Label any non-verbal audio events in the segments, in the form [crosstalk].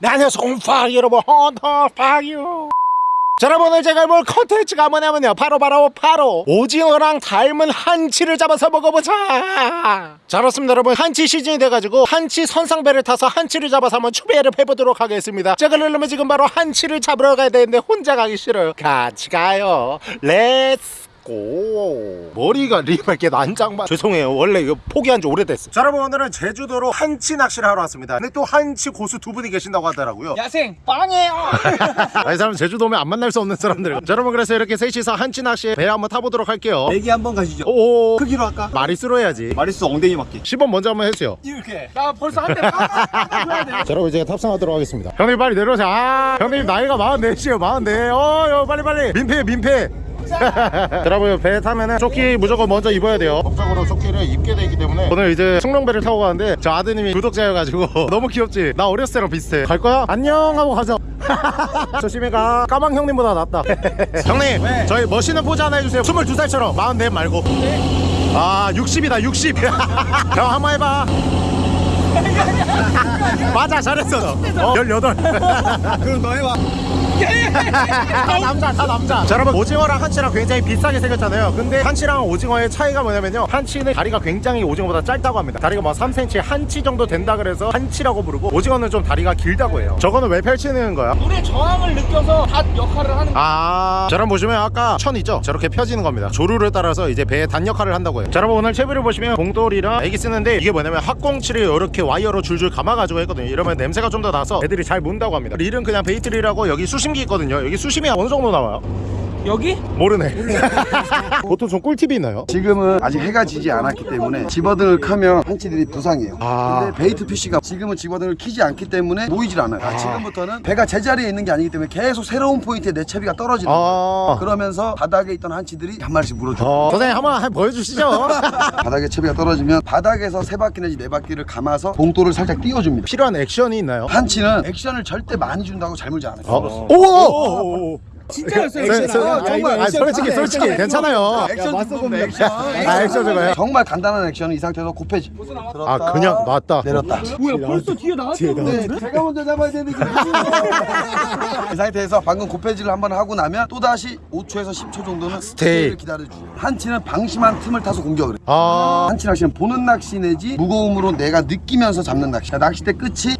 네, 안녕하세요 홈파이 여러분 헌터퐝이에요. 자 여러분 오늘 제가 뭘 컨텐츠가 뭐냐면요. 바로 바로 바로 오징어랑 닮은 한치를 잡아서 먹어보자. 자 그렇습니다 여러분. 한치 시즌이 돼가지고 한치 선상배를 타서 한치를 잡아서 한번 추배를 해보도록 하겠습니다. 자 그러려면 지금 바로 한치를 잡으러 가야 되는데 혼자 가기 싫어요. 같이 가요. let's go 머리가 [laughs] 리발게 난장만 죄송해요. 원래 이거 포기한 지 오래됐어 자 여러분 오늘은 제주도로 한치 낚시를 하러 왔습니다. 근데 또 한치 고수 두 분이 계신다고 하더라고요. 야생 빵이에요. [laughs] 아, 이 사람 제주도 오면 안 만날 수 없는 사람들. 자 여러분 그래서 이렇게 셋이서 한치 낚시에 배 한번 타보도록 할게요. 내기 한번 가시죠. 오 크기로 할까? 마리스로 해야지. 마리스 엉덩이 맞기. 10번 먼저 한번 해주세요. 이렇게. 나 벌써 한 대. 빵 돼. 자 여러분 이제 탑승하도록 하겠습니다. 형님 빨리 내려오세요. 아 형님 나이가 44시에요 44 어, 어 빨리 빨리. 민폐 민폐. 자, [laughs] 여러분 배 타면은 조끼 무조건 먼저 입어야 돼요. 법적으로 조끼를 입게 돼 있기 때문에. 오늘 이제 충룡배를 타고 가는데 저 아드님이 구독자여가지고 [laughs] 너무 귀엽지? 나 어렸을 때랑 비슷해. 갈 거야? 안녕! 하고 가자. [laughs] 조심히 가. 까망 형님보다 낫다. 형님 저희 멋있는 포즈 하나 해주세요. 22살처럼. 44 말고. 아 60이다 60 형 한번 해봐. 맞아 잘했어 너. 어, 18 그럼 너 해봐. 다 남자 다 남자 자 여러분 오징어랑 한치랑 굉장히 비슷하게 생겼잖아요 근데 한치랑 오징어의 차이가 뭐냐면요 한치는 다리가 굉장히 오징어보다 짧다고 합니다 다리가 뭐 3cm 한치 정도 된다 그래서 한치라고 부르고 오징어는 좀 다리가 길다고 해요 저거는 왜 펼치는 거야? 물의 저항을 느껴서 닻 역할을 하는 거. 아, 자, 여러분 보시면 아까 천 있죠? 저렇게 펴지는 겁니다. 조류를 따라서 이제 배의 닻 역할을 한다고 해요. 자, 여러분 오늘 채비를 보시면 봉돌이랑 에기 쓰는데 이게 뭐냐면 학꽁치를 이렇게 와이어로 줄줄 감아가지고 했거든요. 이러면 냄새가 좀 더 나서 애들이 잘 문다고 합니다. 릴은 그냥 bait reel하고 여기 수심기 있거든요. 여기 수심이 어느 정도 나와요? 여기? 모르네. [laughs] 보통 좀 꿀팁이 있나요? 지금은 아직 해가 지지 않았기 때문에 집어등을 키면 한치들이 부상해요. 아. 근데 bait fish가 지금은 집어등을 키지 않기 때문에 모이질 않아요. 아, 지금부터는 배가 제자리에 있는 게 아니기 때문에 계속 새로운 포인트에 내 채비가 떨어지는 거예요. 아. 그러면서 바닥에 있던 한치들이 한 마리씩 물어줘요. 어, 선생님 한번 한번 보여주시죠. [laughs] 바닥에 채비가 떨어지면 바닥에서 세 바퀴 내지 네 바퀴를 감아서 봉돌을 살짝 띄워줍니다. 필요한 액션이 있나요? 한치는 액션을 절대 많이 준다고 잘 물지 않아요. 어? 오! 진짜였어요. 네, 진짜. 네, 야, 정말 아, 액션 솔직히 다 해, 솔직히 액션. 괜찮아요. 액션 맞서봅니다 액션 아, 액션 저거요? 정말 간단한 액션은 이 상태에서 곱해지 아 그냥 놨다. 내렸다 뭐야 벌써 뒤에 나왔어. 제가 먼저 잡아야 되는데 [laughs] 이 상태에서 방금 곱해지를 한번 하고 나면 또 다시 5초에서 10초 정도는 스테이를 기다려주죠 한치는 방심한 틈을 타서 공격을 해요 아. 한치 낚시는 보는 낚시 내지 무거움으로 내가 느끼면서 잡는 낚시 낚싯대 끝이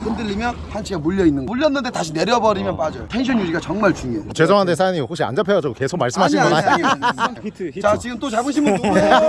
흔들리면 한치가 물려 있는 거 물렸는데 다시 내려버리면 빠져요 텐션 유지가 정말 중요해요 죄송한데 사장님 혹시 안 잡혀가지고 계속 말씀하시는 건 아니, 아니에요? 아니, 아니. [laughs] 히트 히트. 자 지금 또 잡으신 분 누구예요?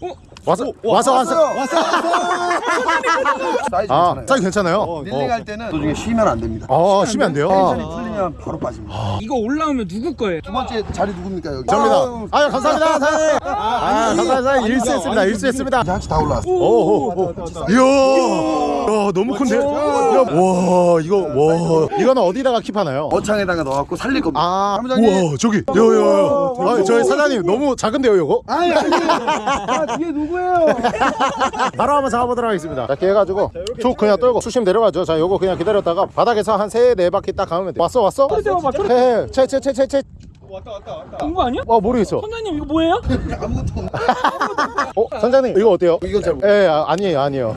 [laughs] 와서 와서 와서 왔어 [laughs] 사이즈 아 괜찮아요 사이 괜찮아요? reeling 할 때는 도중에 쉬면 안 됩니다 어 쉬면 안 돼요? tension이 풀리면 바로 빠집니다 이거 올라오면 누구 거예요? 두 번째 자리 누굽니까 여기? 접니다. 아유 감사합니다 사장님. 아 감사합니다 사장님 일수했습니다 일수했습니다. 이제 한치 다 올라왔어. 오오오. 이야. 야 너무 큰데? 야, 와 이거 와 이거는 어디다가 킵하나요? 어창에다가 넣어갖고 살릴 겁니다. 아 사무장님. 우와 저기 야야야. 아 저희 사장님 너무 작은데요 이거? 아니 아니. [laughs] 아 뒤에 누구 예요? [laughs] 바로 한번 잡아보도록 하겠습니다. 자, 이렇게 해가지고 쭉 그냥 떨고 수심 내려가죠. 자, 요거 그냥 기다렸다가 바닥에서 한세네 바퀴 딱 가면 돼. 왔어, 왔어? 헤헤, 채, 채, 채, 채, 채. 온 거 아니야? 와, 모르겠어. 선장님 이거 뭐예요? 아무것도 없네. [laughs] 어, 선장님 이거 어때요? 이건 잘 모르. 예, 아, 아니에요, 아니에요. [laughs]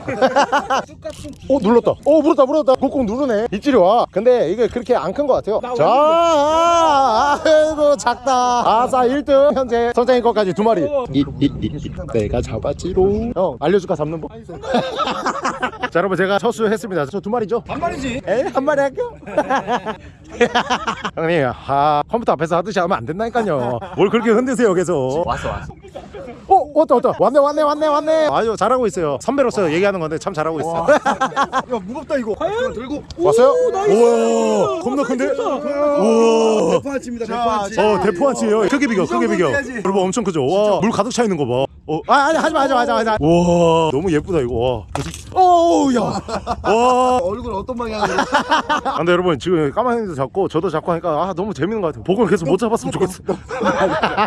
어, 눌렀다. 어, 물었다, 물었다. 꾹꾹 누르네. 입질이 와. 근데 이게 그렇게 안 큰 것 같아요. 자, 아, 아이고, 작다. 아싸, 1등. 현재 선장님 것까지 두 마리. 이, 이, 이, 이. 내가 잡았지롱. 형, 알려줄까, 잡는 법? [laughs] 자, 여러분, 제가 첫수 했습니다. 저 두 마리죠? 한 마리지. 에이 한 마리 할게요 형님 아 컴퓨터 앞에서 하듯이 하면 안 된다니까요. 뭘 그렇게 흔드세요 계속? 왔어 왔어. 어 왔다 왔다. 왔네 왔네 왔네 왔네. 아유 잘하고 있어요. 선배로서 얘기하는 건데 참 잘하고 있어. [laughs] 야 무겁다 이거. 과연? 들고. 왔어요? 우와 겁나 큰데? 우와 대파치입니다. 대파치. 어 대포 한치예요. 크게 비교 크게 비교. 여러분 엄청 크죠? 와물 가득 차 있는 거봐 어, 아 아니 하지마 하지마 하지마 하지마. 와 너무 예쁘다 이거. 와 오우야. 와. 얼굴 어떤 방향으로? 아, 근데 여러분 지금 까마귀도 잡고 저도 잡고 하니까 아 너무 재밌는 것 같아요. 복을 계속 못 잡았으면 좋겠어. [laughs]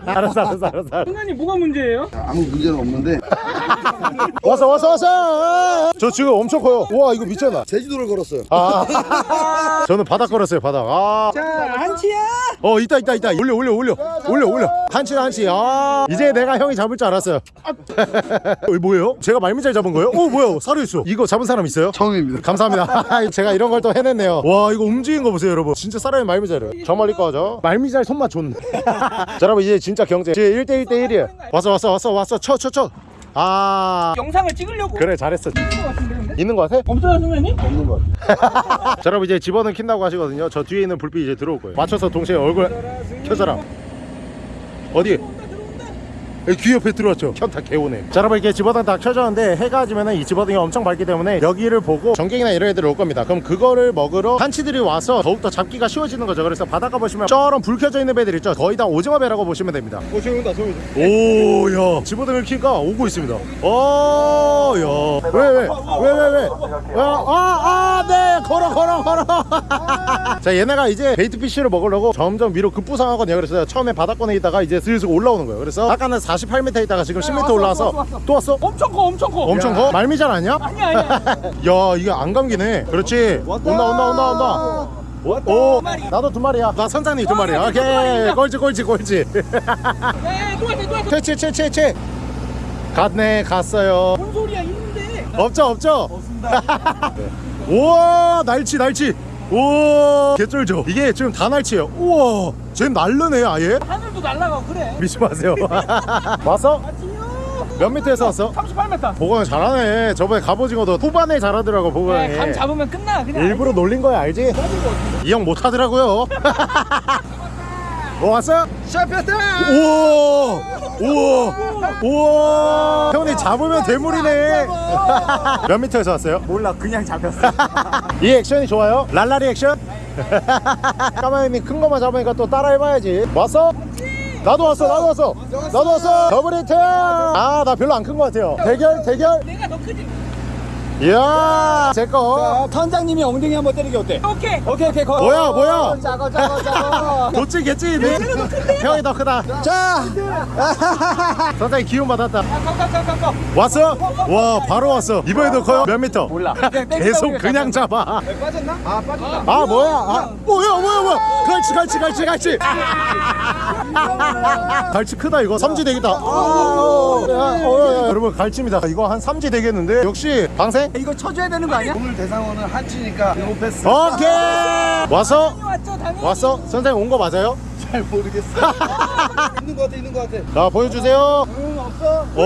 알았어 알았어 알았어. 선장님 뭐가 문제예요? 아무 문제는 없는데. [laughs] 왔어 왔어 왔어. 저 지금 엄청 커요. 우와 이거 미쳤나? 제주도를 걸었어요. 아. [laughs] 저는 바닥 걸었어요 바닥. 아. 자 한치야! 어 있다 있다 있다. 올려 올려 올려. 올려 올려. 한치 한치. 아. 이제 내가 형이 잡을 줄 알았어요 뭐예요? 제가 말미잘 잡은 거예요? 어 뭐야 살아있어 이거 잡은 사람 있어요? 처음입니다. 감사합니다 [laughs] [laughs] 제가 이런 걸 또 해냈네요 와 이거 움직인 거 보세요 여러분 진짜 사람이 말미잘이에요 저 멀리 꺼져 말미잘 손맛 좋네 [laughs] 자 여러분 이제 진짜 경제 이제 1대 1 대 1이에요 왔어 왔어 왔어 왔어 쳐 쳐 쳐 아 영상을 찍으려고 그래 잘했어 것 같은데 근데? 있는 거 같아? 없어요 선생님? 없는 거. 자 여러분 이제 집어는 킨다고 하시거든요 저 뒤에 있는 불빛 이제 들어올 거예요 맞춰서 동시에 얼굴 켜져라 어디? 귀 옆에 들어왔죠? 현타 개오네 자 여러분 이렇게 집어등 다 켜졌는데 해가 지면은 이 집어등이 엄청 밝기 때문에 여기를 보고 전갱이나 이런 애들이 올 겁니다. 그럼 그거를 먹으러 한치들이 와서 더욱더 잡기가 쉬워지는 거죠. 그래서 바닷가 보시면 저런 불 켜져 있는 배들 있죠. 거의 다 오징어 배라고 보시면 됩니다. 오 지금 온다 소리. 오야. 집어등을 켜니까 오고 있습니다. 어야왜왜왜왜왜아아네. 걸어 걸어 걸어. [laughs] 자 얘네가 이제 bait fish를 먹으려고 점점 위로 급부상하거든요. 그래서 처음에 바닥권에 있다가 이제 슬슬 올라오는 거예요. 그래서 아까는 48m 있다가 지금 10m 올라와서 왔어, 왔어. 또 왔어? 엄청 커 엄청 커. 엄청 커? 말미잘 아니야? 아니야 아니야. [laughs] 야 이게 안 감기네. 그렇지? 온다 온다 온다 온다. 오 나도 두 마리야. 나 선장님 두 마리야. 오케이. 꼴찌 꼴찌 꼴찌. 또 왔어 채채 채채 채 갔네 갔어요. 뭔 소리야 있는데. 없죠 없죠? [laughs] 우와 날치 날치 우와. 개쩔죠? 이게 지금 다 날치예요. 우와. 쟤 날르네 아예? 하늘도 날라가고 그래. 믿지 마세요. [laughs] 왔어? 몇 미터에서 왔어? 38m 보건이 잘하네. 저번에 갑오징어도 후반에 잘하더라고 보건이. 네, 감 잡으면 끝나 그냥. 일부러 놀린 거야 알지? 이 형 못하더라고요. [laughs] 뭐 왔어? 샤피았다. 우와. 우와. 우와 잡으면 대물이네. [laughs] 몇 미터에서 왔어요? 몰라 그냥 잡혔어 [laughs] 이 액션이 좋아요? 랄라리 액션? [laughs] 까마귀님 큰 거만 잡으니까 또 따라 해봐야지. 왔어? 나도 왔어 나도 왔어. 나도 왔어. double hit 아나 별로 안큰거 같아요. 대결 대결. 내가 더 크지 이야 제거. 선장님이 엉덩이 한번 때리기 어때? 오케이. 오케이 오케이 거. 뭐야 뭐야? 작어 작어 작어 도치 개찌 형이 더 크다. 자. [laughs] 선생님 기운 받았다. 가가가가가 왔어? 와 바로 왔어. 이번에도 커요? 몇 미터? 몰라. [laughs] 계속 그냥 잡아. 빠졌나? 아 빠졌다. 아 뭐야? 아 뭐야 뭐야 뭐야? 갈치 갈치 갈치 갈치. [laughs] 갈치 크다 이거. 삼지 되겠다. 아, 어, 야, 어, 야, 여러분 갈치입니다. 이거 한 삼지 되겠는데 역시 방생 이거 쳐줘야 되는 거 아니야? 오늘 대상어는 한치니까 이거 패스. 오케이 왔어 왔죠 당연히 왔어 선생님 온 거 맞아요 잘 모르겠어. [laughs] 있는 거 같아 있는 거 같아. 자 보여주세요 어. 오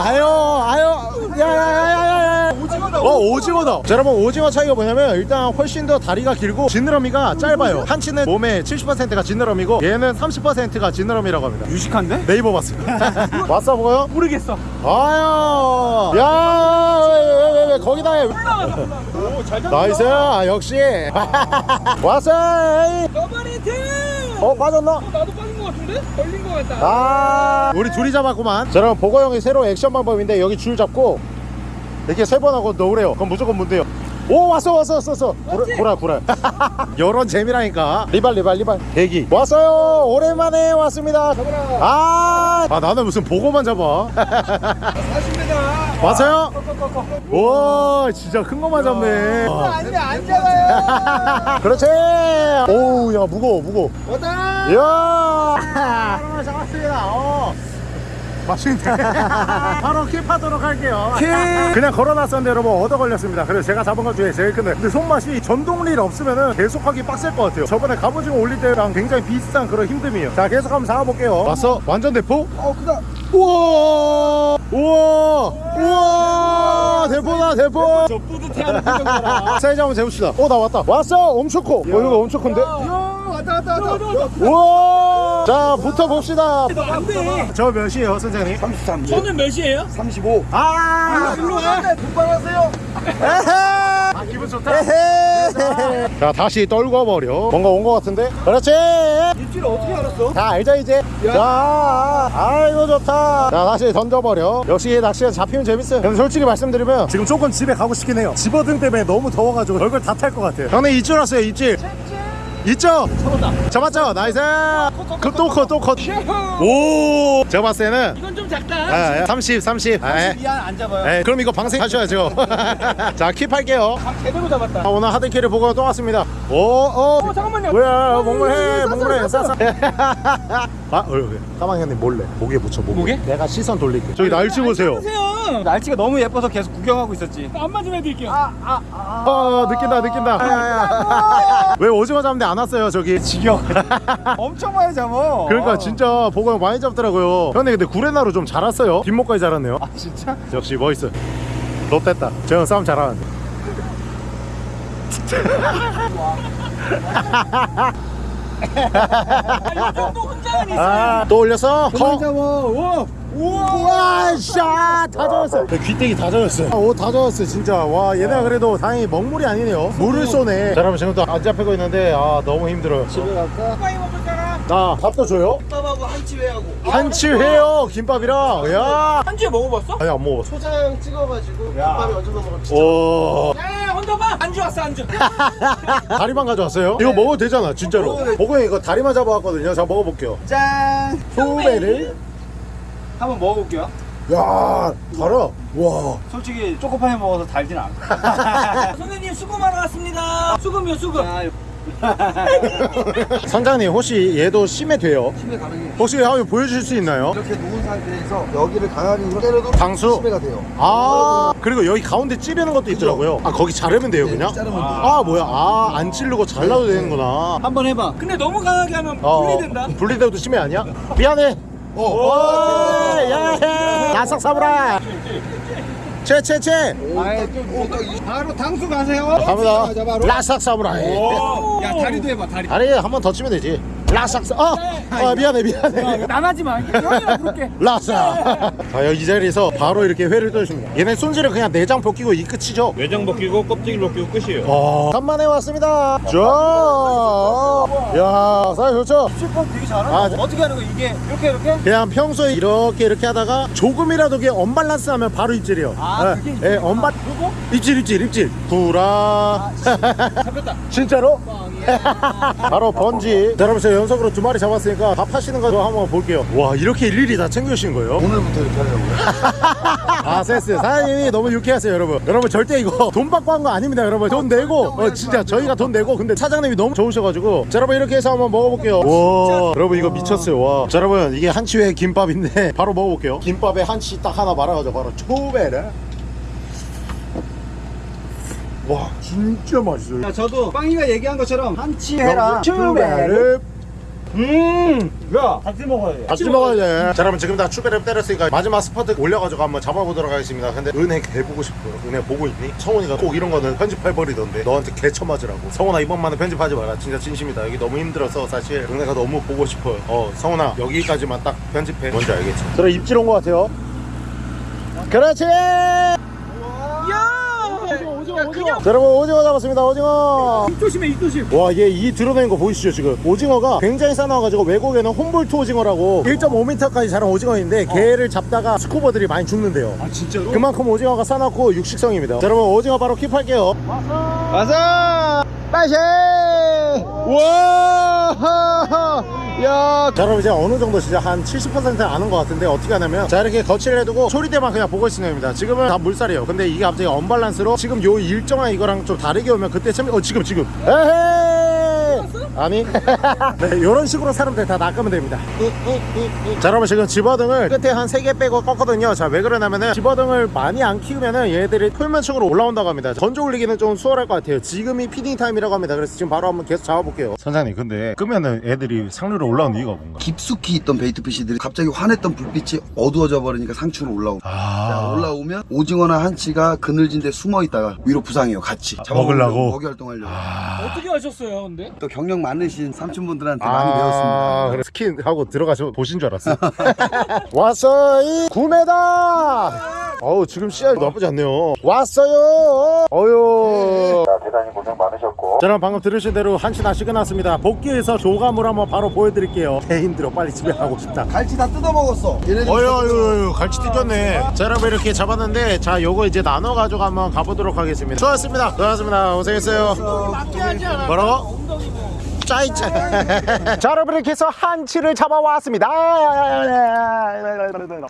아유 아유 야야야야야 오징어다 어 오징어다. 자 여러분 오징어 차이가 뭐냐면 일단 훨씬 더 다리가 길고 지느러미가 짧아요. 한치는 몸의 70%가 지느러미고 얘는 30%가 지느러미라고 합니다. 유식한데? 네이버 봤어요 [laughs] 왔어 보여? 모르겠어. 아유. 야왜왜왜 왜, 왜, 거기다 해. 오잘 nice. 아, 역시. [laughs] 왔어. double hit! 어 빠졌나? 나도 빠진 거 같은데? 걸린 거 같다. 아. 우리 둘이 잡았구만. 자 여러분 보거 형이 새로운 액션 방법인데 여기 줄 잡고 이렇게 세 번 하고 넣으래요. 그럼 무조건 문대요. 오 왔어 왔어 왔어 왔어. 구라 구라 구라. [laughs] 요런 재미라니까. 리발 리발 리발. 대기. 왔어요. 오랜만에 왔습니다. 아, 아 나는 무슨 보고만 잡아 [laughs] 40m. 왔어요? 와 진짜 큰 거만 잡네 아니면 안 잡아요. [laughs] 그렇지 오우 야 무거워 무거워 왔다. 이야 잡았습니다 어. 맛있네 [laughs] 바로 킵하도록 할게요 그냥 걸어놨었는데 여러분 얻어 걸렸습니다 그래서 제가 잡은 것 중에 제일 큰데 근데 손맛이 전동릴 없으면은 계속하기 빡셀 것 같아요 저번에 갑오징어 올릴 때랑 굉장히 비슷한 그런 힘듦이에요 자 계속 한번 잡아볼게요 왔어? 완전 대포? 어 크다. 우와! 우와! 우와! 대포다 대포! 저 뿌듯해하는 표정 봐라 사이즈 한번 재봅시다. 어 나 왔다. 왔어! 엄청 커 어, 이거 엄청 큰데? 야. 왔다 왔다 왔다. 우와! 자 붙어 봅시다. 안돼. 저 몇이에요 선생님? 33. 저는 몇이에요? 35. 아! 일로 와. 분발하세요. 아 기분 좋다. 자 다시 떨궈버려. 뭔가 온 것 같은데? 그렇지. 입질을 어떻게 알았어? 다 알죠 이제? 자 아이고 좋다. 자 다시 던져버려. 역시 낚시가 잡히면 재밌어요. 근데 솔직히 말씀드리면 지금 조금 집에 가고 싶긴 해요. 집어등 때문에 너무 더워가지고 얼굴 다 탈 것 같아요. 형님 입질 왔어요 입질 있죠? 잡았다 잡았죠? nice 그또컷또컷오 제가 봤을 때는 이건 좀 작다. 아, 30 30 아, 미안 안 잡아요. 에, 그럼 이거 방생 하셔야죠 [laughs] 자 keep 할게요 감 제대로 잡았다. 아, 오늘 hard carry 보고 또 왔습니다 오, 오. 어 잠깐만요. 뭐야 몽물해 어, 몽물해 싸싸 [laughs] 아 어, 왜? 까망 형님 몰래 목에 붙여 목에 목에? 내가 시선 돌릴게 저기 날씨 보세요 보세요. 날씨가 너무 예뻐서 계속 구경하고 있었지. 안마 좀 해드릴게요. 아 느낀다 느낀다 왜 오징어 잡는데 안 왔어요 저기 지겨. [laughs] 엄청 많이 잡 어. 그러니까 진짜 보고 많이 잡더라고요. 형님 근데 구레나루 좀잘 왔어요? 뒷목까지 잘았네요. 아 진짜? 역시 멋있어. 롯됐다. 저형 싸움 잘하는데. 정도 혼자는 있어. 아 또 올렸어? 커? 잡아. 우와 샤다 젖었어. 귀때기 다 젖었어 아, 옷다 젖었어 진짜. 와 얘네가 그래도 다행히 먹물이 아니네요. 물을 쏘네. 자 여러분 지금 또안 잡히고 있는데 아 너무 힘들어요. 집에 갈까? 나 밥도 줘요? 밥하고 한치회하고 한치회요 김밥이랑 야 한주에 먹어봤어? 아니 안 먹었어 초장 찍어가지고 김밥에 얹어서 먹으면 진짜 오 야 혼자 봐. 안주 왔어 안주. [laughs] 다리만 가져왔어요? 이거 먹어도 되잖아 진짜로. 보고 이거 다리만 잡아왔거든요 자 먹어볼게요 짠. 소배를 한번 먹어볼게요. 야 달아 와 솔직히 초코파이 먹어서 달진 않고. [laughs] [laughs] 선생님 수고 많아 왔습니다. 수금이요 수금. [laughs] 선장님 혹시 얘도 심해 돼요? 심해 가능해 혹시 한번 보여주실 수 있나요? 이렇게 누운 상태에서 여기를 강하게 때려도 방수? 심해가 돼요 아 그리고 여기 가운데 찌르는 것도 있더라고요 아 거기 자르면 돼요 네, 그냥? 자르면 돼요. 아 뭐야 아안 찌르고 잘라도 되는구나 한번 해봐. 근데 너무 강하게 하면 어, 분리된다. 분리돼도 심해 아니야? 미안해 어. 오, 예, 나삭 사브라 채채채 바로 당수 가세요. 갑니다 바로. 라삭 사브라이 야 다리도 해봐 다리. 아니 한번 더 치면 되지 라삭 사 어! 아 미안해 미안해 나가지 마. 형이랑 부를게. 라삭 자 여기 이 자리에서 바로 이렇게 회를 떠줍니다 얘네 손질은 그냥 내장 벗기고 이 끝이죠 외장 벗기고 껍질 벗기고 끝이에요. 어, 간만에 왔습니다. 자, 야, 사이 좋죠? 슈퍼 되게 잘하네. 아, 어떻게 하는 거 이게 이렇게 이렇게? 그냥 평소에 이렇게 이렇게 하다가 조금이라도 이게 언밸런스 하면 바로 입질이요. 아, 예, 그게 예, 입질이야. 언밸 요거? 입질 입질 입질. 구라. 잡혔다. [laughs] 진짜로? [laughs] 바로 번지. 자, 여러분 제가 연속으로 두 마리 잡았으니까 밥 하시는 거 한번 볼게요. 와, 이렇게 일일이 다 챙겨주신 거예요? 오늘부터 이렇게 하려고요 [laughs] 아 센스. 사장님이 너무 유쾌하세요 여러분. 여러분 절대 이거 [laughs] 돈 받고 한 거 아닙니다 여러분. 돈 내고 어 진짜 저희가 돈 내고 근데 사장님이 너무 좋으셔가지고. 자 여러분 이렇게 해서 한번 먹어볼게요. 와 여러분 이거 미쳤어요. 와 자 여러분 이게 한치회 김밥인데 [laughs] 바로 먹어볼게요. 김밥에 한치 딱 하나 말아가지고 바로 초베르 와 진짜 맛있어요. 야 저도 빵이가 얘기한 것처럼 한치 해라. 초베르 음야 같이 먹어야 돼. 같이 먹어야 돼. 자, 여러분 지금 다 추베를 때렸으니까 마지막 스퍼트 올려가지고 한번 잡아보도록 하겠습니다. 근데 은혜 개 보고 싶어요. 은혜 보고 있니? 성훈이가 꼭 이런 거는 편집해버리던데 너한테 개 쳐맞으라고. 성훈아 이번만은 편집하지 마라. 진짜 진심이다. 여기 너무 힘들어서 사실 은혜가 너무 보고 싶어요. 어 성훈아 여기까지만 딱 편집해. 뭔지 알겠지? 그래 입질 온것 같아요. 그렇지. 야. 오징어 오징어. 자, 여러분 오징어 잡았습니다. 오징어. 입 조심해 입 조심. 와, 얘 이 드러낸 거 보이시죠, 지금? 오징어가 굉장히 싸나워가지고 외국에는 홈볼트 오징어라고 1.5m까지 자란 오징어인데 걔를 잡다가 스쿠버들이 많이 죽는데요. 아 진짜로? 그만큼 오징어가 싸놨고 육식성입니다. 자, 여러분 오징어 바로 킵할게요. 와서 빠시. 와. 야. 자, 여러분 이제 어느 정도 진짜 한 70% 아는 것 같은데 어떻게 하냐면 자 이렇게 거치를 해두고 소리대만 그냥 보고 있으면 됩니다. 지금은 다 물살이에요. 근데 이게 갑자기 언밸런스로 지금 요 일정한 이거랑 좀 다르게 오면 그때 참 어 지금 지금 에헤이 아니? [laughs] 네 이런 식으로 사람들 다 낚으면 됩니다. 자 여러분 지금 집어등을 끝에 한 3개 빼고 껐거든요. 자 왜 그러냐면은 집어등을 많이 안 키우면은 얘들이 수면층으로 올라온다고 합니다. 건져 올리기는 좀 수월할 것 같아요. 지금이 feeding time이라고 합니다. 그래서 지금 바로 한번 계속 잡아볼게요. 선장님 근데 끄면은 애들이 상층으로 올라오는 이유가 뭔가 깊숙이 있던 bait fish들이 갑자기 환했던 불빛이 어두워져 버리니까 상층으로 올라오고 자, 아 올라오면 오징어나 한치가 그늘진 데 숨어 있다가 위로 부상해요 같이. 먹으려고? 먹이 활동하려고. 어떻게 하셨어요 근데? 또 경력 많으신 삼촌분들한테 아, 많이 배웠습니다 그래 스킨 하고 들어가서 보신 줄 알았어. [laughs] 왔어요. 9m. 어우 지금 씨알 나쁘지 않네요. 왔어요. 어유. 대단히 고생 많으셨고 자, 여러분 방금 들으신 대로 한치 낚시 끝났습니다. 복귀해서 조과를 한번 바로 보여드릴게요. 개 힘들어. 빨리 집에 가고 싶다. 갈치 다 뜯어먹었어 어유, 어유, 어유, 갈치 뜯겼네. 자, 여러분 이렇게 잡았는데, 자, 요거 이제 나눠가지고 한번 가보도록 하겠습니다. 수고하셨습니다. 수고하셨습니다. 고생했어요. 맞게 하지 않아. 뭐라고? 엉덩이고. 짜이짜 [laughs] 자 여러분 이렇게 해서 한치를 잡아왔습니다.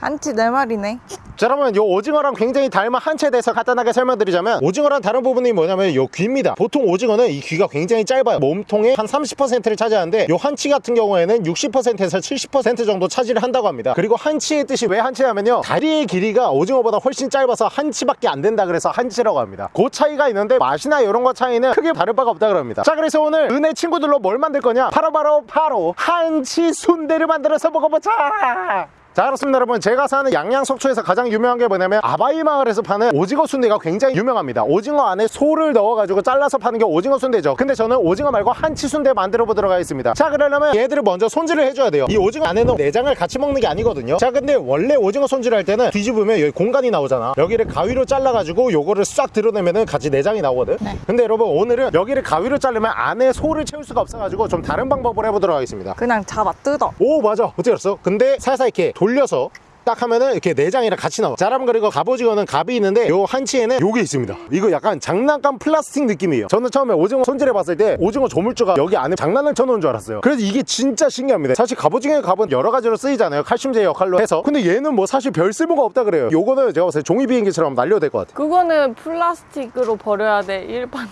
한치 네 마리네. 자 여러분 요 오징어랑 굉장히 닮은 한치에 대해서 간단하게 설명드리자면 오징어랑 다른 부분이 뭐냐면 요 귀입니다. 보통 오징어는 이 귀가 굉장히 짧아요. 몸통의 한 30%를 차지하는데 요 한치 같은 경우에는 60%에서 70% 정도 차지를 한다고 합니다. 그리고 한치의 뜻이 왜 한치냐면요. 다리의 길이가 오징어보다 훨씬 짧아서 한치밖에 안 된다 그래서 한치라고 합니다. 그 차이가 있는데 맛이나 이런 거 차이는 크게 다를 바가 없다 그럽니다. 자 그래서 오늘 은혜 친구들로 뭘 만들 거냐? 바로 바로 바로 한치 순대를 만들어서 먹어보자 자 그렇습니다 여러분. 제가 사는 양양석초에서 가장 유명한 게 뭐냐면 아바이 마을에서 파는 오징어 순대가 굉장히 유명합니다. 오징어 안에 소를 넣어가지고 잘라서 파는 게 오징어 순대죠. 근데 저는 오징어 말고 한치 순대 만들어 보도록 하겠습니다. 자 그러려면 얘들을 먼저 손질을 해줘야 돼요. 이 오징어 안에는 내장을 같이 먹는 게 아니거든요. 자 근데 원래 오징어 손질할 때는 뒤집으면 여기 공간이 나오잖아. 여기를 가위로 잘라가지고 요거를 싹 드러내면은 같이 내장이 나오거든. 근데 여러분 오늘은 여기를 가위로 자르면 안에 소를 채울 수가 없어가지고 좀 다른 방법을 해보도록 하겠습니다. 그냥 잡아 뜯어. 오 맞아. 어떻게 알았어? 근데 살살 이렇게 돌려서 딱 하면은 이렇게 내장이랑 같이 나와 자 여러분 그리고 갑오징어는 갑이 있는데 요 한치에는 요게 있습니다. 이거 약간 장난감 플라스틱 느낌이에요. 저는 처음에 오징어 손질해 봤을 때 오징어 조물주가 여기 안에 장난을 쳐놓은 줄 알았어요. 그래서 이게 진짜 신기합니다. 사실 갑오징어의 갑은 여러 가지로 쓰이잖아요. 칼슘제 역할로 해서. 근데 얘는 뭐 사실 별 쓸모가 없다 그래요. 요거는 제가 봤을 때 종이 비행기처럼 날려도 될 것 같아 그거는 플라스틱으로 버려야 돼. 일반.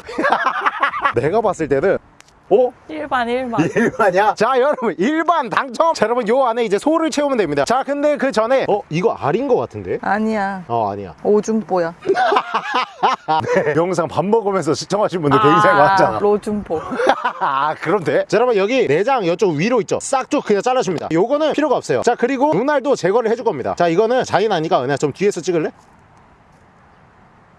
[laughs] 내가 봤을 때는 어? 일반 일반. [laughs] 일반이야? 자 여러분 일반 당첨 자 여러분 요 안에 이제 소를 채우면 됩니다 자 근데 그 전에 어 이거 알인 것 같은데? 아니야. 어 아니야 오줌보야. [laughs] 영상 밥 먹으면서 시청하신 분들 굉장히 많잖아 로줌보. [laughs] 아 그럼 돼? 자 여러분 여기 내장 이쪽 위로 있죠 싹둑 그냥 잘라줍니다 요거는 필요가 없어요 자 그리고 눈알도 제거를 해줄 겁니다 자 이거는 잔인하니까 은혜야 좀 뒤에서 찍을래?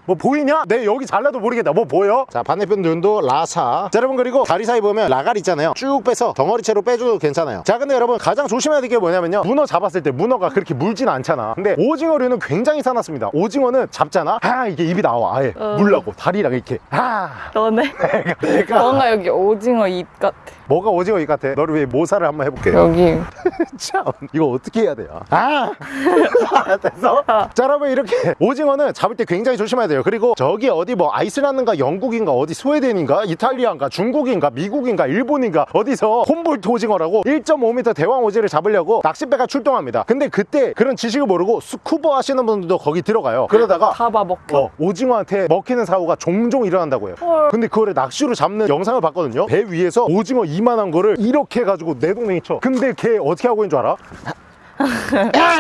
뭐 보이냐? 내 여기 잘라도 모르겠다. 뭐 보여? 자 반대편 눈도 라사. 자 여러분 그리고 다리 사이 보면 라갈 있잖아요. 쭉 빼서 덩어리채로 빼줘도 괜찮아요. 자 근데 여러분 가장 조심해야 될 게 뭐냐면요. 문어 잡았을 때 문어가 그렇게 물진 않잖아. 근데 오징어류는 굉장히 사납습니다. 오징어는 잡잖아. 아 이게 입이 나와 아예. 어. 물라고. 다리랑 이렇게. 아 너네. [laughs] 내가. 뭔가 여기 오징어 입 같아. 뭐가 오징어 이 같아? 너를 위해 모사를 한번 해볼게 여기. [laughs] 참 이거 어떻게 해야 돼요? 아! [laughs] 됐어? 자 여러분 이렇게 오징어는 잡을 때 굉장히 조심해야 돼요 그리고 저기 어디 뭐 아이슬란드인가 영국인가 어디 스웨덴인가 이탈리아인가 중국인가 미국인가 일본인가 어디서 훔볼트 오징어라고 1.5m 대왕 오징어를 잡으려고 낚싯배가 출동합니다 근데 그때 그런 지식을 모르고 스쿠버 하시는 분들도 거기 들어가요 그러다가 잡아 먹혀. 어, 오징어한테 먹히는 사고가 종종 일어난다고 해요 헐. 근데 그거를 낚시로 잡는 영상을 봤거든요 배 위에서 오징어 이만한 거를 이렇게 해가지고 내 동생이 쳐 근데 걔 어떻게 하고 있는 줄 알아?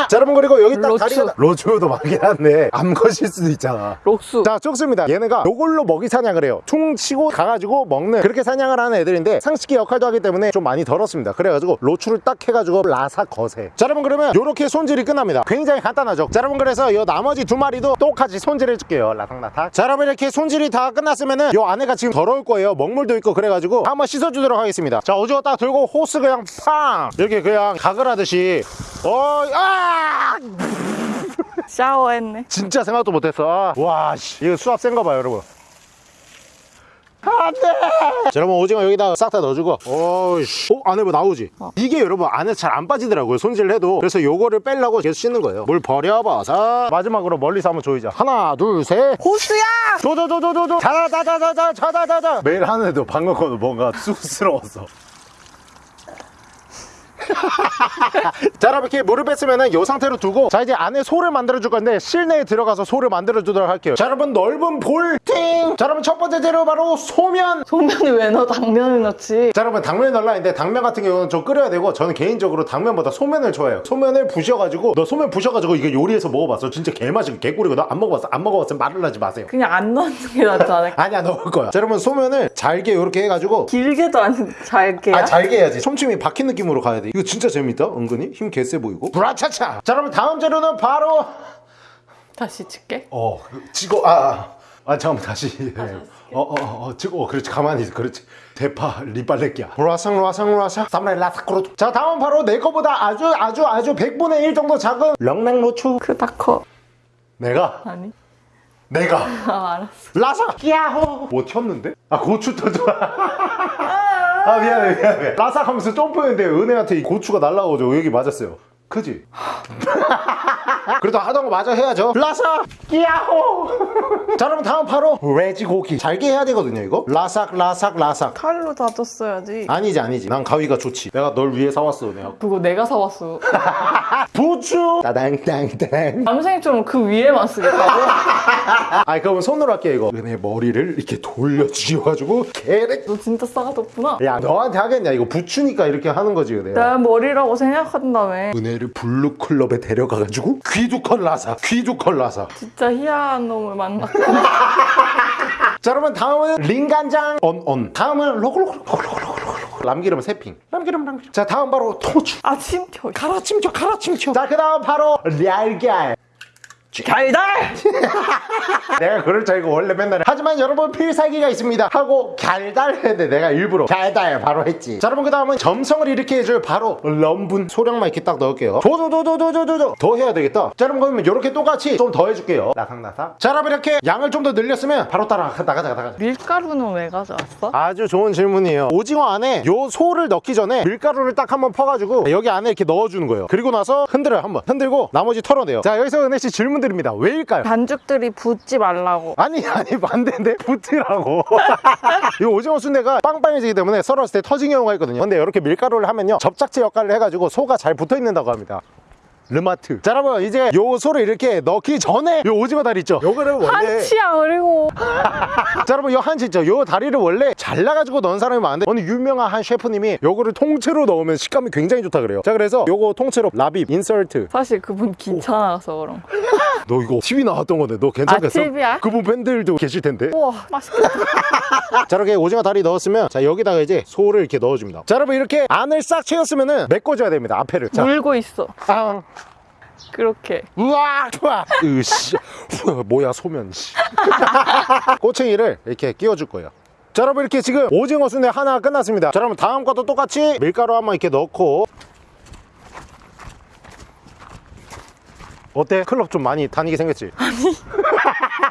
자 여러분 그리고 여기 딱 로추. 다리가 로추도 많긴 한데 [laughs] 암컷일 수도 있잖아. 록수. 자 쪽습니다. 얘네가 요걸로 먹이 사냥을 해요. 총 치고 가가지고 먹는 그렇게 사냥을 하는 애들인데 상식의 역할도 하기 때문에 좀 많이 덜었습니다. 그래가지고 로추를 딱 해가지고 라사 거세. 자 여러분 그러면 요렇게 손질이 끝납니다. 굉장히 간단하죠? 자 여러분 그래서 요 나머지 두 마리도 똑같이 손질해 줄게요. 라삭라삭. 자 여러분 이렇게 손질이 다 끝났으면은 요 안에가 지금 더러울 거예요. 먹물도 있고 그래가지고 한번 씻어주도록 하겠습니다. 자 오징어 딱 들고 호스 그냥 팡! 이렇게 그냥 각을 하듯이. 어, 아! 샤워했네. 진짜 생각도 못했어. 와, 씨. 이거 수압 센가 봐요, 여러분. 안 돼! 자, 여러분, 오징어 여기다 싹 다 넣어주고. 오이씨. 어, 안에 뭐 나오지? 이게 여러분, 안에 잘 안 빠지더라고요, 손질을 해도. 그래서 요거를 빼려고 계속 씻는 거예요. 물 버려봐서. 마지막으로 멀리서 한번 조이자. 하나, 둘, 셋. 호수야! 조조조조조조. 자자자자자자, 자자자자. 매일 하는데도 방금 거는 뭔가 쑥스러웠어. [laughs] 자 여러분 이렇게 물을 뺐으면 이 상태로 두고 자 이제 안에 소를 만들어 줄 건데 실내에 들어가서 소를 만들어 주도록 할게요. 자 여러분 넓은 볼팅 자 여러분 첫 번째 재료 바로 소면. 소면이 왜 넣어? 당면을 넣지. 자 여러분 당면을 넣으려 했는데 당면 같은 경우는 좀 끓여야 되고 저는 개인적으로 당면보다 소면을 좋아해요. 소면을 부셔가지고 너 소면 부셔가지고 이거 요리해서 먹어봤어? 진짜 개맛이 개꿀이거든 안 먹어봤어? 안 먹어봤으면 말을 하지 마세요. 그냥 안 넣는 게 낫지 않을까? [laughs] 아니야 넣을 거야. 자 여러분 소면을 잘게 이렇게 해가지고 길게도 안 잘게야. 아 잘게 해야지. 솜침이 박힌 느낌으로 가야 돼 이거 진짜 재밌다 은근히? 힘 개세 보이고? 브라차차! 자 여러분 다음 재료는 바로 다시 칠게. 어 지고 아아. 아, 잠깐만 다시. 어어어 어, 지고 어, 그렇지 가만히 있어. 그렇지. 대파 리빨레끼야. 라상 라상 라상 사무라이 라사크로 자 다음 바로 내 거보다 아주 아주 아주 100분의 1 정도 작은 렁랑 로추. 크다 커. 내가? 아니. 내가? 아 알았어. 라사 야호! 뭐 튀었는데? 아 고추 터져 아 미안해 미안해. 라삭 하면서 점프했는데 은혜한테 이 고추가 날라오죠 여기 맞았어요 그지? 그래도 하던 거 마저 해야죠. 라삭 야호! 자 그럼 다음 바로 돼지고기. 잘게 해야 되거든요 이거. 라삭 라삭 라삭. 칼로 다졌어야지. 아니지 아니지. 난 가위가 좋지. 내가 널 위해 사왔어 내가. 그거 내가 사왔어. [laughs] 부추! 따당땅땅. 남생이처럼 그 위에만 쓰겠다고? [laughs] 아니 그럼 손으로 할게 이거. 은혜 머리를 이렇게 돌려 죽여가지고 개를 너 진짜 싸가졌구나. 야 너한테 하겠냐? 이거 부추니까 이렇게 하는 거지 은혜야. 내 머리라고 생각한다며. 은혜 를 블루클럽에 데려가가지고 귀두컨 라사 귀두컨 라사. 진짜 희한한 놈을 만났고. [laughs] 자 그러면 다음은 링간장 언언. 다음은 로글로글로글로글로글 남기름 세핑. 남기름 남기름. 자 다음 바로 토추. 아, 침켜. 가라침켜 가라침켜 자그 다음 바로 얄걀 달달! [laughs] 내가 그럴 줄 알고 원래 맨날 해. 하지만 여러분 필살기가 있습니다. 하고 갸달 했는데 내가 일부러 갸달 바로 했지. 자 여러분 그 다음은 점성을 일으켜 해줄 바로 럼분 소량만 이렇게 딱 넣을게요. 조조조조조조조 더 해야 되겠다. 자 여러분 그러면 이렇게 똑같이 좀 더 해줄게요. 나삭나삭 자 여러분 이렇게 양을 좀 더 늘렸으면 바로 따라 나가자 나가자. 밀가루는 왜 가져왔어? 아주 좋은 질문이에요. 오징어 안에 요 소를 넣기 전에 밀가루를 딱 한번 퍼가지고 여기 안에 이렇게 넣어주는 거예요. 그리고 나서 흔들어요 한번. 흔들고 나머지 털어내요. 자 여기서 은혜씨 질문 드립니다. 왜일까요? 반죽들이 붙지 말라고. 아니 아니 반대인데 붙으라고. [laughs] 이 오징어 순대가 빵빵해지기 때문에 썰었을 때 터진 경우가 있거든요. 근데 이렇게 밀가루를 하면요. 접착제 역할을 해가지고 소가 잘 붙어 있는다고 합니다 르마트 자 여러분 이제 요 소를 이렇게 넣기 전에 요 오징어 다리 있죠 요거를 원래 한치야, 그리고. [laughs] 자 여러분 요 한치 있죠 요 다리를 원래 잘라가지고 넣은 사람이 많은데 어느 유명한 한 셰프님이 요거를 통째로 넣으면 식감이 굉장히 좋다 그래요 자 그래서 요거 통째로 라빕 인설트 사실 그분 귀찮아서 그런 거. [laughs] 너 이거 TV 나왔던 건데 너 괜찮겠어? 아, TV야? 그분 팬들도 계실 텐데 우와, 맛있겠다. [laughs] 자 이렇게 오징어 다리 넣었으면 자 여기다가 이제 소를 이렇게 넣어줍니다 자 여러분 이렇게 안을 싹 채웠으면은 메꿔줘야 됩니다 앞에를 자 물고 있어. 아, 그렇게. 우와 좋아 으씨 후, 뭐야 소면 씨. [laughs] 꼬챙이를 이렇게 끼워줄 거예요 자 여러분 이렇게 지금 오징어 순대 하나 끝났습니다 자 여러분 다음 것도 똑같이 밀가루 한번 이렇게 넣고 어때? 클럽 좀 많이 다니게 생겼지? [laughs]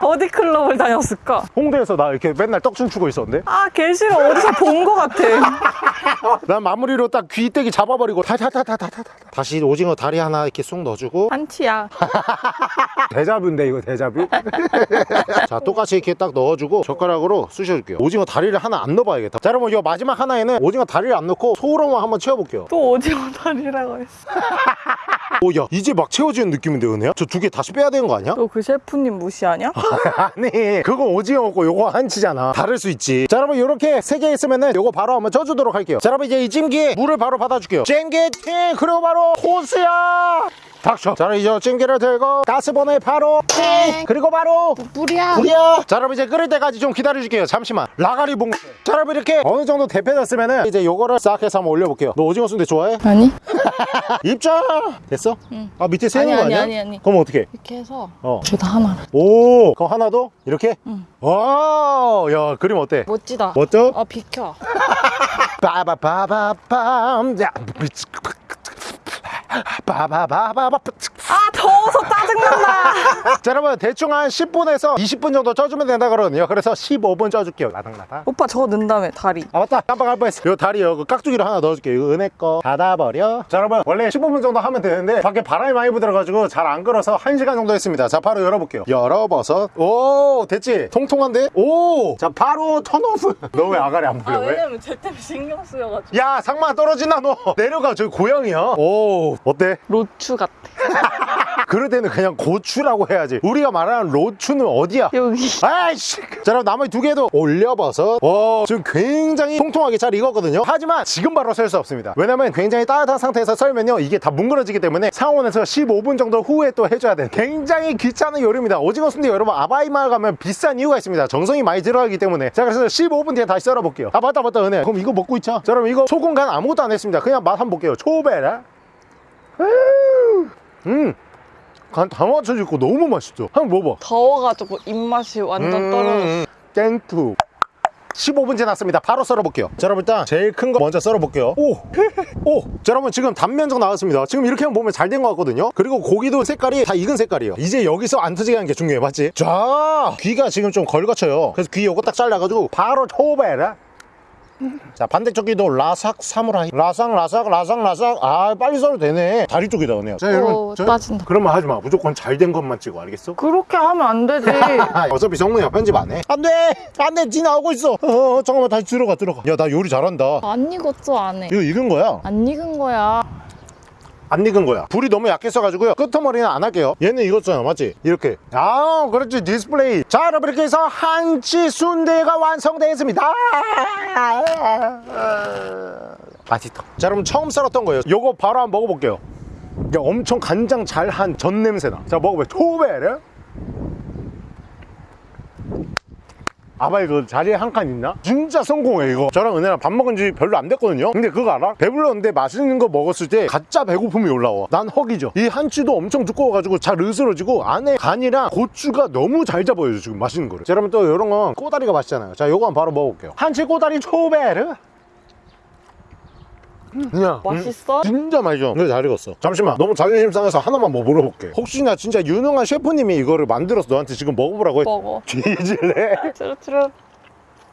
어디 클럽을 다녔을까? 홍대에서 나 이렇게 맨날 떡 춤추고 있었는데 아, 개 싫어. 어디서 본 거 같아. [laughs] 난 마무리로 딱 귀때기 잡아버리고 타타타타타타 다시 오징어 다리 하나 이렇게 쑥 넣어주고 한치야. [laughs] 대자뷰인데 이거 대자뷰? [laughs] 자 똑같이 이렇게 딱 넣어주고 젓가락으로 쑤셔줄게요 오징어 다리를 하나 안 넣어봐야겠다 자 여러분 이 마지막 하나에는 오징어 다리를 안 넣고 소로만 한번 채워볼게요 또 오징어 다리라고 했어. 오야 이제 막 채워지는 느낌인데 은혜야? 저 두 개 다시 빼야 되는 거 아니야? 너그 셰프님 무시하냐? [laughs] 아니 그거 오징어 먹고 요거 한치잖아. 다를 수 있지. 자 여러분 이렇게 세 개 있으면은 요거 바로 한번 쪄주도록 할게요. 자 여러분 이제 이 찜기에 물을 바로 받아줄게요. 찜기팅 그리고 바로 호스야 닥쳐 자 이제 찜기를 들고 가스버너에 바로 띵 그리고 바로 물이야. 불이야 자 여러분 이제 끓을 때까지 좀 기다려줄게요 잠시만 라가리 봉. 자 여러분 이렇게 어느 정도 대패졌으면은 이제 요거를 싹 해서 한번 올려볼게요 너 오징어 순대 좋아해? 아니? [laughs] 입장 됐어? 아 밑에 세는 아니, 거 아니, 아니야? 아니, 아니. 그럼 어떻게? 이렇게 해서 어. 둘다 하나를. 오 그럼 하나 더? 이렇게? 와야 그림 어때? 멋지다. 멋져? 아, 비켜. [laughs] 빠바바바밤 야 바바바바바 아, 더워서 짜증난다. 자 여러분 대충 한 10분에서 20분 정도 쪄주면 된다 그러거든요 그래서 15분 쪄줄게요 나닥나닥 오빠 저거 넣은 다음에 다리. 아 맞다 깜빡할 뻔했어 요 다리 요 깍두기로 하나 넣어줄게요 이거 은혜 거 닫아버려 자 여러분 원래 15분 정도 하면 되는데 밖에 바람이 많이 불어가지고 잘 안 끓어서 1시간 정도 했습니다 자 바로 열어볼게요 열어버섯 오 됐지 통통한데 오자 바로 턴오프 너 왜 아가리 안 불려 왜? 쟤 때문에 신경 쓰여가지고. 야 상마 떨어진다 너 내려가 저기 고양이야 오 어때? 로추 같아. [laughs] 그럴 때는 그냥 고추라고 해야지. 우리가 말하는 로추는 어디야? 여기. 아이씨. 자 그럼 나머지 두 개도 올려봐서. 와 지금 굉장히 통통하게 잘 익었거든요. 하지만 지금 바로 썰 수 없습니다. 왜냐면 굉장히 따뜻한 상태에서 썰면요 이게 다 뭉그러지기 때문에 상온에서 15분 정도 후에 또 해줘야 돼 굉장히 귀찮은 요리입니다. 오징어 순대 여러분 아바이마을 가면 비싼 이유가 있습니다. 정성이 많이 들어가기 때문에. 자 그래서 15분 뒤에 다시 썰어볼게요. 아 맞다 맞다 은혜. 그럼 이거 먹고 있자. 자 그럼 이거 소금 간 아무것도 안 했습니다. 그냥 맛 한번 볼게요. 초베라 음! 간다 맞춰지고 너무 맛있죠? 한번 먹어봐. 더워가지고 입맛이 완전 떨어졌어. 땡투 15분 지났습니다. 바로 썰어볼게요. 자 여러분 일단 제일 큰 거 먼저 썰어볼게요. 오! [laughs] 오! 자 여러분 지금 단면적 나왔습니다. 지금 이렇게 보면 잘 된 것 같거든요. 그리고 고기도 색깔이 다 익은 색깔이에요. 이제 여기서 안 터지게 하는 게 중요해 맞지? 자! 귀가 지금 좀 걸거쳐요. 그래서 귀 요거 딱 잘라가지고 바로 초베라 자 반대쪽이도 라삭 사무라이. 라삭 라삭 라삭 라삭. 아 빨리 써도 되네. 다리 쪽에다 그네요. 자 오, 따진다. 그러면 하지 마. 무조건 잘 된 것만 찍어. 알겠어? 그렇게 하면 안 되지. [laughs] 어차피 성훈이야 편집 안해. 안돼! 안돼! 지 나오고 있어! 어, 어, 잠깐만 다시 들어가 들어가. 야 나 요리 잘한다. 안 익었죠, 안에. 이거 익은 거야? 안 익은 거야. 안 익은 거야. 불이 너무 약했어가지고요. 끄트머리는 안 할게요. 얘는 익었잖아 맞지? 이렇게. 아 그렇지. 디스플레이. 자 여러분 이렇게 해서 한치 순대가 완성되었습니다. 맛있다. 자 여러분 처음 썰었던 거예요. 요거 바로 한번 먹어볼게요. 야, 엄청 간장 잘 한 전 냄새나. 자 먹어봐요. 초베르 아바 이거 자리에 한 칸 있나? 진짜 성공해 이거. 저랑 은혜랑 밥 먹은 지 별로 안 됐거든요? 근데 그거 알아? 배불렀는데 맛있는 거 먹었을 때 가짜 배고픔이 올라와. 난 헉이죠. 이 한치도 엄청 두꺼워가지고 잘 으스러지고 안에 간이랑 고추가 너무 잘 잡아요 지금 맛있는 거를. 자 여러분 또 이런 건 꼬다리가 맛있잖아요. 자 요거 한번 바로 먹어볼게요. 한치 꼬다리 초베르 그냥 음, 맛있어? 진짜 맛있어 근데 잘 익었어 잠시만 너무 자존심 상해서 하나만 뭐 물어볼게 혹시나 진짜 유능한 셰프님이 이거를 만들어서 너한테 지금 먹어보라고 해 먹어. [laughs] 뒤질래? 트르트르.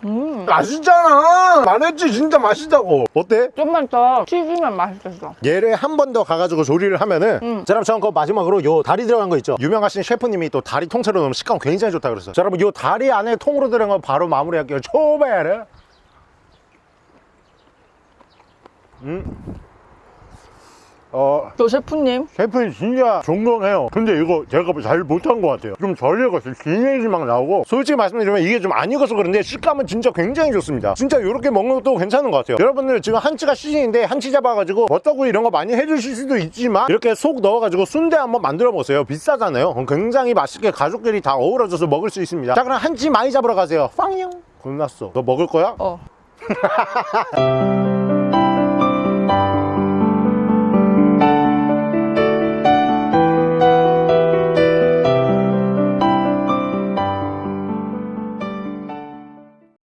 음. 맛있잖아 말했지 진짜 맛있다고 어때? 좀만 더 튀기면 맛있겠어. 얘를 한 번 더 가가지고 조리를 하면은 음. 자 여러분 저는 그 마지막으로 요 다리 들어간 거 있죠 유명하신 셰프님이 또 다리 통째로 넣으면 식감 굉장히 좋다 그랬어요 자 여러분 요 다리 안에 통으로 들어간 거 바로 마무리할게요 초베르 음. 어. 저 셰프님. 셰프님 진짜 존경해요. 근데 이거 제가 잘 못한 것 같아요. 좀 덜 익었어요 기내지 막 나오고. 솔직히 말씀드리면 이게 좀 안 익어서 그런데 식감은 진짜 굉장히 좋습니다. 진짜 이렇게 먹는 것도 괜찮은 것 같아요. 여러분들 지금 한치가 시즌인데 한치 잡아가지고 버터구이 이런 거 많이 해주실 수도 있지만 이렇게 속 넣어가지고 순대 한번 만들어 보세요. 비싸잖아요. 그럼 굉장히 맛있게 가족끼리 다 어우러져서 먹을 수 있습니다. 자 그럼 한치 많이 잡으러 가세요. 빵용 끝났어. 너 먹을 거야? 어. [laughs]